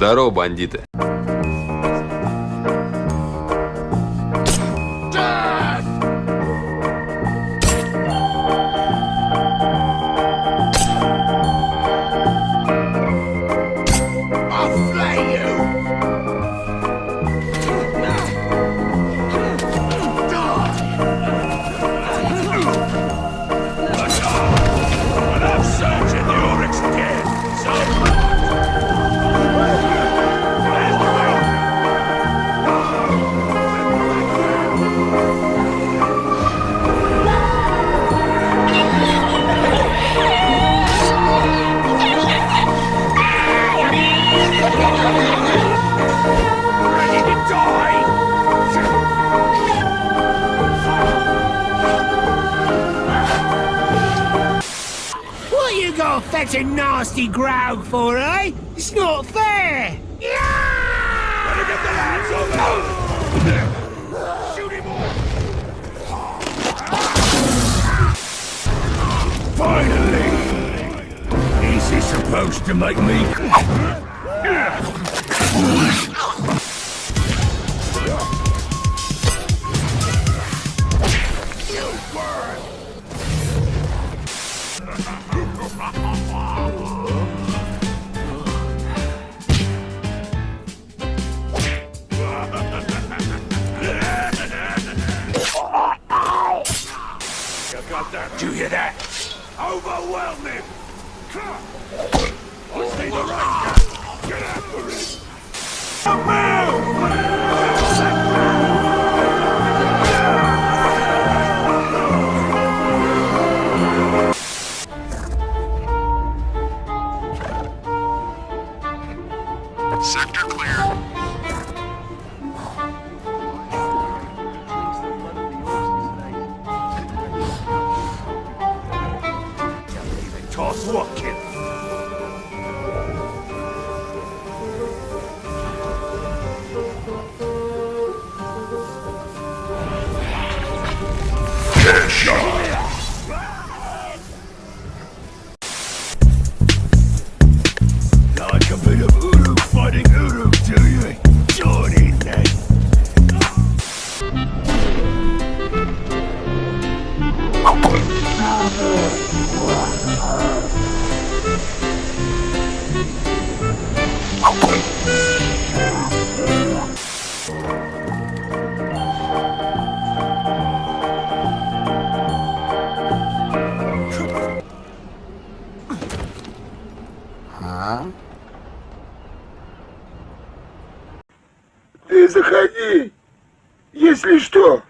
Здорово, бандиты. What you got fetch a nasty growl for, eh? It's not fair! yeah Finally! Is he supposed to make me... Do you hear that? Overwhelm him! Let's see the right guy! Get after it! Sector clear. Toss what, kid? Like a bit of Uruk fighting Uruk, do you? Join in then. Ты заходи, если что.